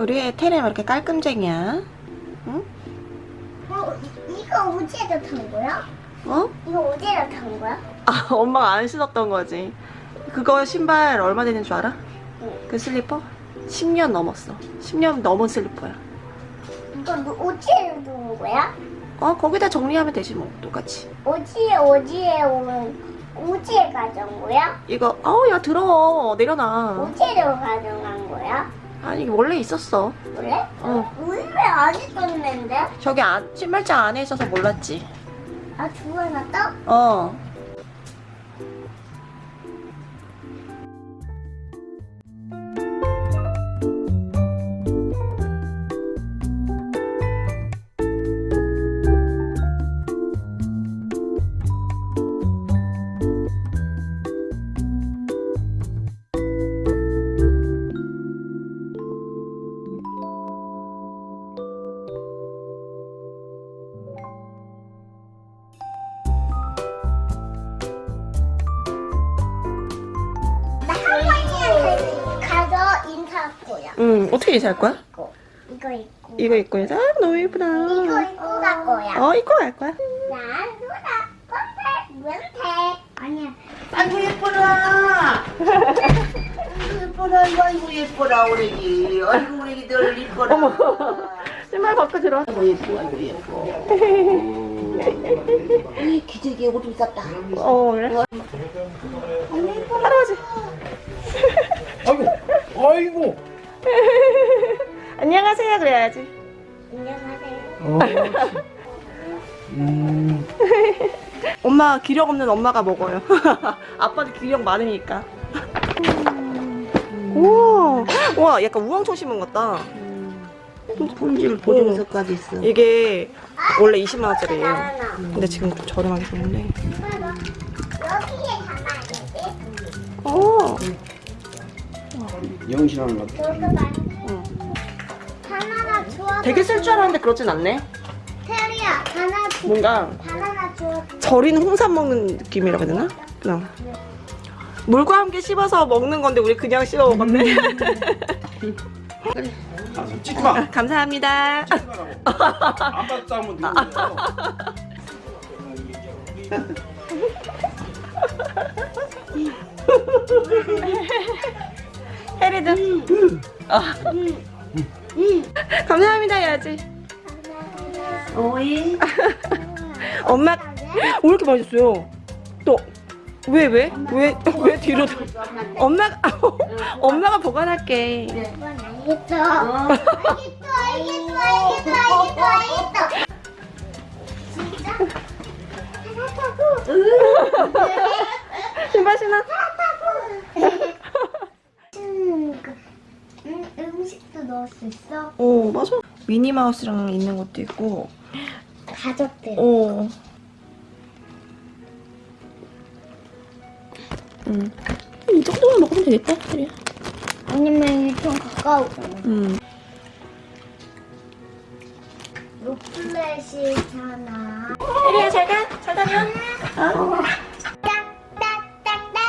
우리 애 테레 왜 이렇게 깔끔쟁이야? 응? 어, 이- 이거 어제도 탄 거야? 어? 이거 어제도 탄 거야? 아 엄마가 안 신었던 거지 그거 신발 얼마 되는 줄 알아? 응. 그 슬리퍼? 10년 넘었어 10년 넘은 슬리퍼야 이거 너 어제도 둔 거야? 어 거기다 정리하면 되지 뭐 똑같이 어지에 어지에 오는 어지에 가져온 거야? 이거 어우 야 들어 내려놔 어제로 가져간 거야? 아니 원래 있었어 원래? 어 왜안 있었는데? 저기 안, 신발장 안에 있어서 몰랐지 아 주워놨다? 어 거야. 응, 어떻게 이사할 거야? 이거 이거 입고 이거 입고 인사? 아, 너무 예쁘다 이거 입고 갈 거야. 어 입고 갈 거야 나 누나 아니야. 아이고 예뻐라. 예뻐라. 이거 아이고 예뻐라 우리 아이고 우리 늘 이뻐라. 어머. 신발 벗고 들어와 아이고 예뻐 아이고 예뻐. 이 기저귀에 오줌 쌌다. 어 그래? 할아버지 아이고, 아이고. 안녕하세요 그래야지. 안녕하세요. 음, 엄마 기력 없는 엄마가 먹어요. 아빠는 기력 많으니까. 우와 와 약간 우왕초심은 같다. 품질 보증서까지 있어. 이게 원래 20만원짜리예요. 나나 근데 지금 좀 저렴하게 줬는데 여기에 담아야지. 어 영신하는 것 같아. 봐. 바나나 주워. 되게 쓸 줄 알았는데 그렇진 않네 테리야 바나나 주. 뭔가 바나나 주워. 절인 홍삼 먹는 느낌이라고 해야 되나? 그냥 물과 함께 씹어서 먹는 건데 우리 그냥 씹어 먹었네 아, 찍지 마. 감사합니다 안 받다 하면 되는데. 해리도 아. 감사합니다 해야지 오이. 엄마 왜 이렇게 맛있어요? 또 왜 왜? 왜? 왜 뒤로 도 엄마가 엄마가 보관할게 알겠어. 알겠어, 알겠어, 알겠어, 알겠어. 진짜? 신발 신어 음, 그, 음, 음식도 넣을 수 있어? 오 맞아 미니마우스랑 있는 것도 있고 가족들. 오 음. 이 정도만 먹으면 되겠다 해리야 아니면 좀 가까우잖아. 음. 로플렛이잖아. 해리야 잘가 잘 다녀 어. 딱딱딱딱딱.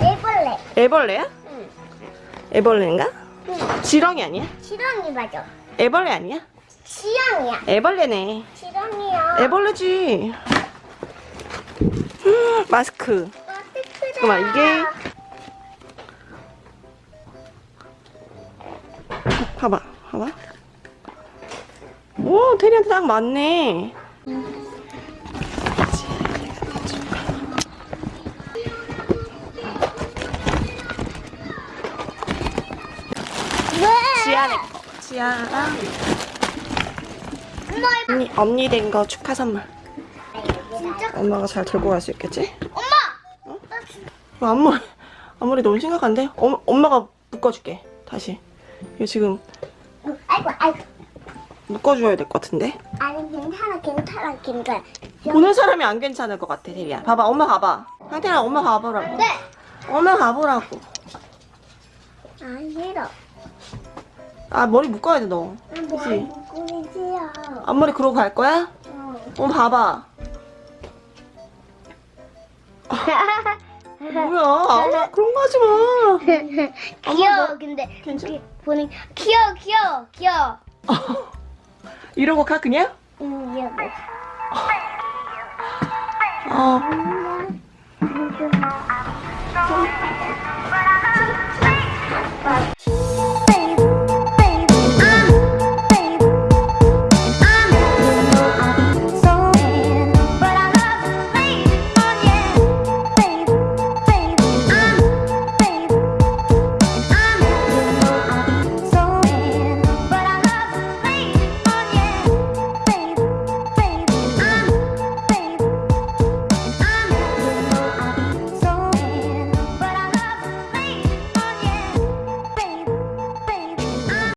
애벌레. 애벌레야? 응. 애벌레인가? 응. 지렁이 아니야? 지렁이 맞아. 애벌레 아니야? 지렁이야. 애벌레네 지렁이야. 애벌레지 음, 마스크 잠깐만, 이게- 봐봐 봐봐 오 테리한테 딱 맞네 왜? 지아랑 이거 언니, 언니 된 거 축하 선물 진짜? 엄마가 잘 들고 갈 수 있겠지? 엄마! 나 진짜 앞머리 앞머리 너무 심각한데? 엄, 엄마가 묶어줄게 다시 이거 지금 아이고 아이고 묶어줘야 될 것 같은데? 아니 괜찮아 괜찮아 괜찮아 보는 사람이 안 괜찮을 것 같아 테리야 봐봐 엄마 가봐 상태랑 엄마 가보라고 네! 엄마 가보라고 아 싫어 아 머리 묶어야 돼너 뭐 그치? 꾸미지요 앞머리 그러고 갈 거야? 어. 엄마 봐봐 뭐야 아무 그런 거 하지 마 귀여워 근데 괜찮아 보니 귀여워 귀여워 귀여워. 이러고 가 그냥? 응 귀여워. 어. 음,